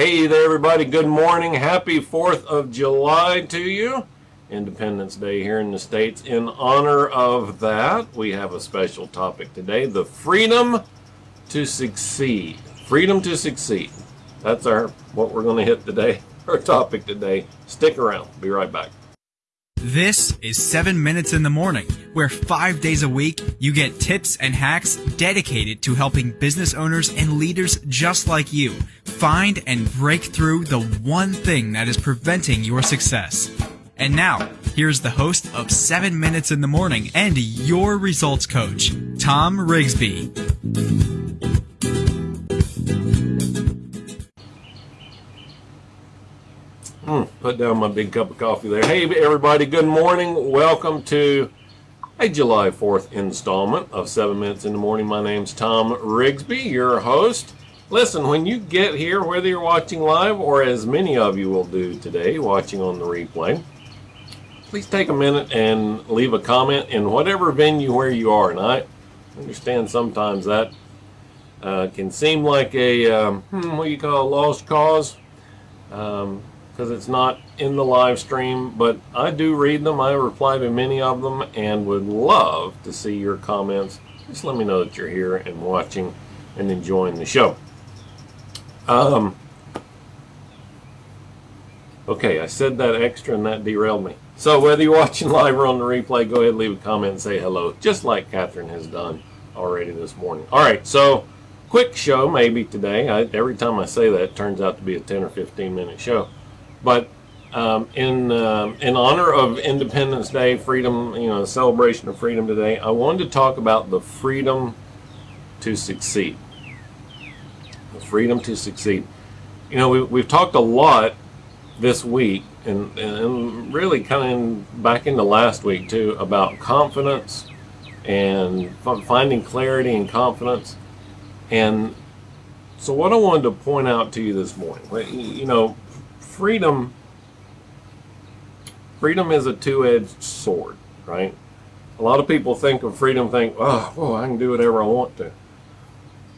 Hey there, everybody. Good morning. Happy 4th of July to you. Independence Day here in the States. In honor of that, we have a special topic today the freedom to succeed. Freedom to succeed. That's our what we're going to hit today, our topic today. Stick around. Be right back. This is 7 Minutes in the Morning, where five days a week you get tips and hacks dedicated to helping business owners and leaders just like you find and break through the one thing that is preventing your success. And now, here's the host of 7 Minutes in the Morning and your results coach, Tom Rigsby. Put down my big cup of coffee there. Hey, everybody, good morning. Welcome to a July 4th installment of 7 Minutes in the Morning. My name's Tom Rigsby, your host. Listen, when you get here, whether you're watching live or as many of you will do today, watching on the replay, please take a minute and leave a comment in whatever venue where you are. And I understand sometimes that uh, can seem like a, um, hmm, what you call a lost cause. Um, because it's not in the live stream, but I do read them. I reply to many of them and would love to see your comments. Just let me know that you're here and watching and enjoying the show. Um, okay, I said that extra and that derailed me. So whether you're watching live or on the replay, go ahead leave a comment and say hello, just like Catherine has done already this morning. All right, so quick show maybe today. I, every time I say that, turns out to be a 10 or 15 minute show. But um, in uh, in honor of Independence Day, freedom, you know, celebration of freedom today, I wanted to talk about the freedom to succeed. The freedom to succeed. You know, we, we've talked a lot this week, and, and really kind of back into last week too, about confidence and finding clarity and confidence. And so, what I wanted to point out to you this morning, you know, freedom freedom is a two-edged sword, right? A lot of people think of freedom, think, oh, well, I can do whatever I want to.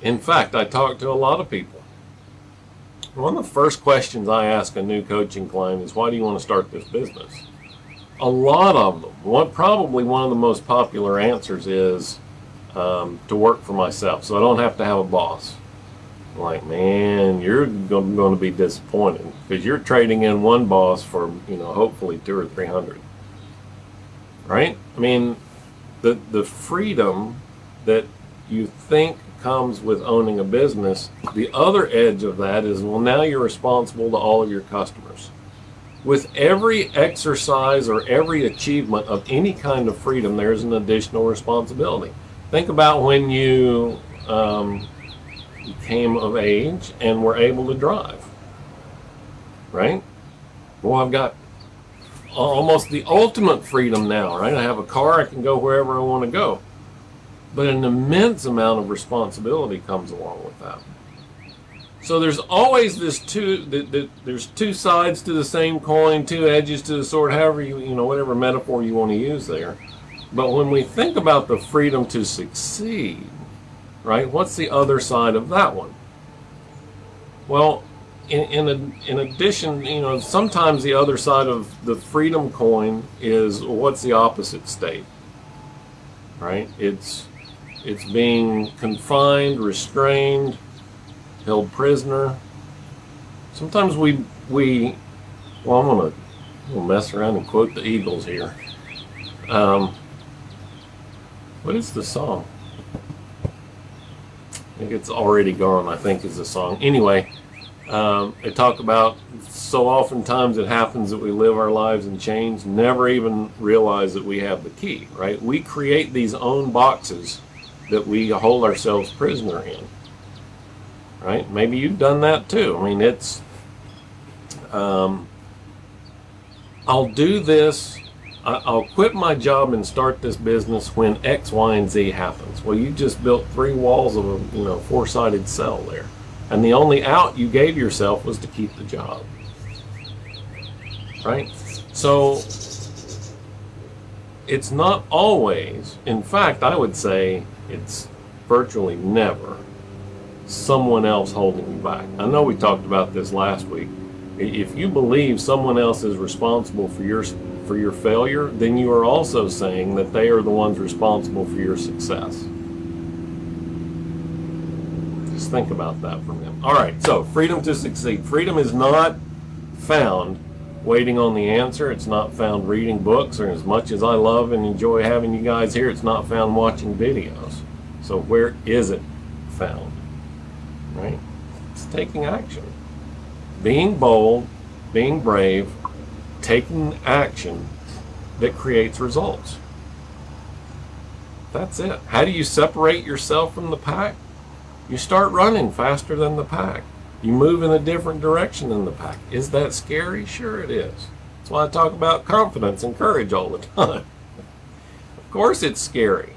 In fact, I talk to a lot of people. One of the first questions I ask a new coaching client is, why do you want to start this business? A lot of them, one, probably one of the most popular answers is um, to work for myself, so I don't have to have a boss like, man, you're going to be disappointed because you're trading in one boss for, you know, hopefully two or three hundred. Right? I mean, the the freedom that you think comes with owning a business, the other edge of that is, well, now you're responsible to all of your customers. With every exercise or every achievement of any kind of freedom, there's an additional responsibility. Think about when you um, came of age and were able to drive. Right? Well, I've got almost the ultimate freedom now, right? I have a car, I can go wherever I want to go. But an immense amount of responsibility comes along with that. So there's always this two, the, the, there's two sides to the same coin, two edges to the sword, however you, you know, whatever metaphor you want to use there. But when we think about the freedom to succeed, right? What's the other side of that one? Well, in, in, a, in addition, you know, sometimes the other side of the freedom coin is what's the opposite state, right? It's it's being confined, restrained, held prisoner. Sometimes we we well, I'm I'm gonna mess around and quote the Eagles here. Um, what is the song? Think it's already gone. I think is the song. Anyway, um, they talk about so oftentimes it happens that we live our lives in chains, never even realize that we have the key. Right? We create these own boxes that we hold ourselves prisoner in. Right? Maybe you've done that too. I mean, it's. Um, I'll do this I'll quit my job and start this business when X, Y, and Z happens. Well, you just built three walls of a you know four-sided cell there, and the only out you gave yourself was to keep the job. Right? So it's not always. In fact, I would say it's virtually never someone else holding you back. I know we talked about this last week. If you believe someone else is responsible for your for your failure, then you are also saying that they are the ones responsible for your success. Just think about that for a minute. All right, so freedom to succeed. Freedom is not found waiting on the answer. It's not found reading books, or as much as I love and enjoy having you guys here, it's not found watching videos. So where is it found? Right? It's taking action. Being bold, being brave, taking action that creates results. That's it. How do you separate yourself from the pack? You start running faster than the pack. You move in a different direction than the pack. Is that scary? Sure it is. That's why I talk about confidence and courage all the time. of course it's scary.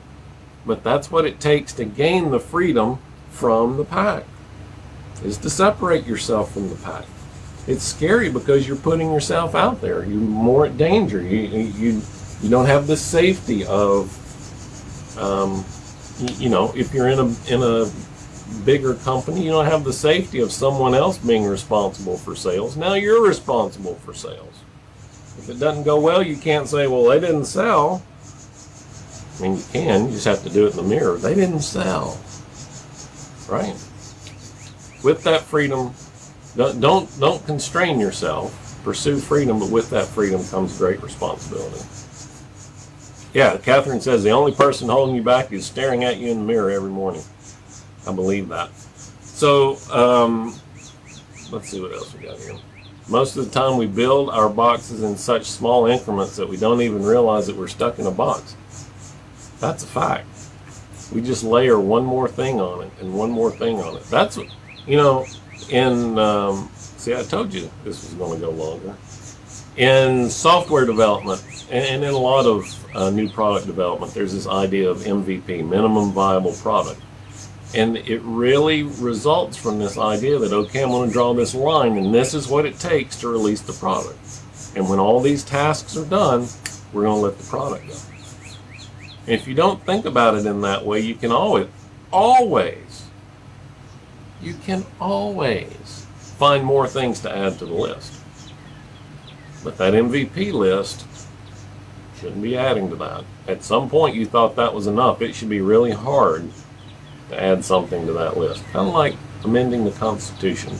But that's what it takes to gain the freedom from the pack. Is to separate yourself from the pack. It's scary because you're putting yourself out there. You're more at danger. You you you don't have the safety of um, you, know if you're in a in a bigger company, you don't have the safety of someone else being responsible for sales. Now you're responsible for sales. If it doesn't go well, you can't say, well, they didn't sell. I mean, you can, you just have to do it in the mirror. They didn't sell. Right? With that freedom, don't, don't, don't constrain yourself. Pursue freedom, but with that freedom comes great responsibility. Yeah, Catherine says the only person holding you back is staring at you in the mirror every morning. I believe that. So, um, let's see what else we got here. Most of the time we build our boxes in such small increments that we don't even realize that we're stuck in a box. That's a fact. We just layer one more thing on it and one more thing on it. That's what, you know, in, um, see, I told you this was going to go longer. In software development and, in a lot of uh, new product development, there's this idea of MVP, minimum viable product. And it really results from this idea that, okay, I'm going to draw this line, and this is what it takes to release the product. And when all these tasks are done, we're going to let the product go. And if you don't think about it in that way, you can always, always, you can always find more things to add to the list. But that MVP list shouldn't be adding to that. At some point, you thought that was enough. It should be really hard to add something to that list. Kind of like amending the Constitution.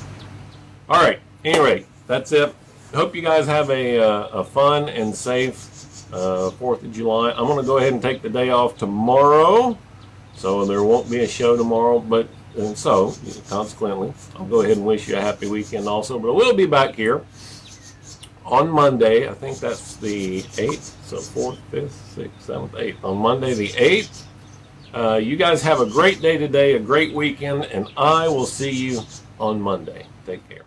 All right. Anyway, that's it. Hope you guys have a, uh, a fun and safe uh, 4th of July. I'm going to go ahead and take the day off tomorrow. So there won't be a show tomorrow. But and so, consequently, I'll go ahead and wish you a happy weekend also. But we'll be back here on Monday. I think that's the 8th. So 4th, 5th, 6th, 7th, 8th. On Monday the 8th. Uh, you guys have a great day today, a great weekend, and I will see you on Monday. Take care.